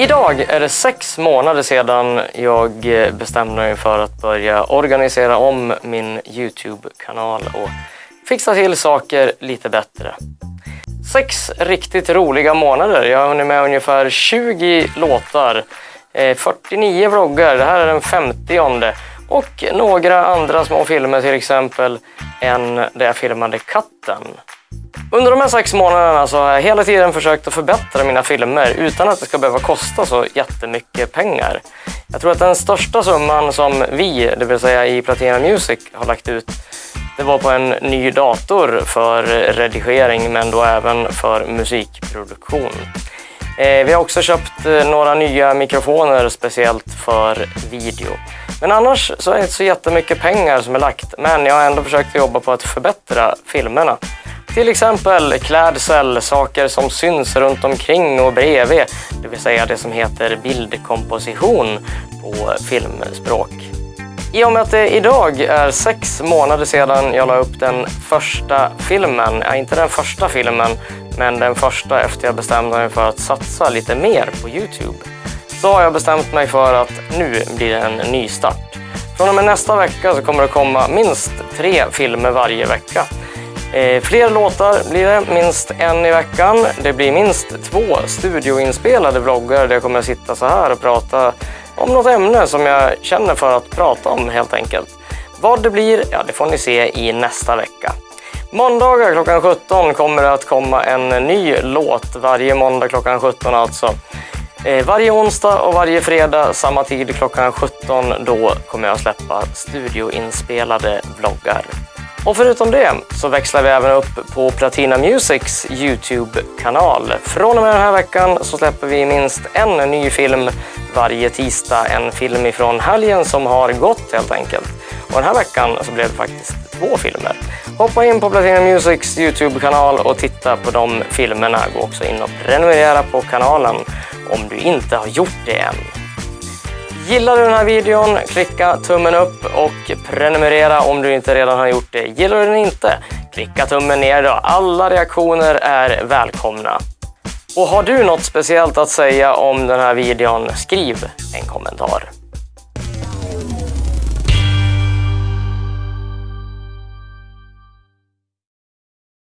Idag är det sex månader sedan jag eh, bestämde mig för att börja organisera om min Youtube-kanal och fixa till saker lite bättre. Sex riktigt roliga månader. Jag har hunnit med ungefär 20 låtar, eh, 49 vloggar, det här är den 50 och några andra små filmer, till exempel en där jag filmade katten. Under de här sex månaderna så har jag hela tiden försökt att förbättra mina filmer utan att det ska behöva kosta så jättemycket pengar. Jag tror att den största summan som vi, det vill säga i Platina Music, har lagt ut det var på en ny dator för redigering men då även för musikproduktion. Eh, vi har också köpt eh, några nya mikrofoner speciellt för video. Men annars så är det inte så jättemycket pengar som är lagt men jag har ändå försökt jobba på att förbättra filmerna. Till exempel klädsel, saker som syns runt omkring och bredvid, det vill säga det som heter bildkomposition på filmspråk. I och med att det idag är sex månader sedan jag la upp den första filmen, ja, inte den första filmen, men den första efter jag bestämde mig för att satsa lite mer på Youtube, så har jag bestämt mig för att nu blir det en ny start. Från och med nästa vecka så kommer det komma minst tre filmer varje vecka. Eh, fler låtar blir det, minst en i veckan. Det blir minst två studioinspelade vloggar där jag kommer att sitta så här och prata om något ämne som jag känner för att prata om helt enkelt. Vad det blir, ja det får ni se i nästa vecka. Måndagar klockan 17 kommer det att komma en ny låt varje måndag klockan 17 alltså. Eh, varje onsdag och varje fredag samma tid klockan 17 då kommer jag släppa studioinspelade vloggar. Och förutom det så växlar vi även upp på Platina Musics Youtube-kanal. Från och med den här veckan så släpper vi minst en ny film varje tisdag. En film ifrån helgen som har gått helt enkelt. Och den här veckan så blev det faktiskt två filmer. Hoppa in på Platina Musics Youtube-kanal och titta på de filmerna. Gå också in och prenumerera på kanalen om du inte har gjort det än. Gillar du den här videon, klicka tummen upp och prenumerera om du inte redan har gjort det. Gillar du den inte, klicka tummen ner då. Alla reaktioner är välkomna. Och har du något speciellt att säga om den här videon, skriv en kommentar.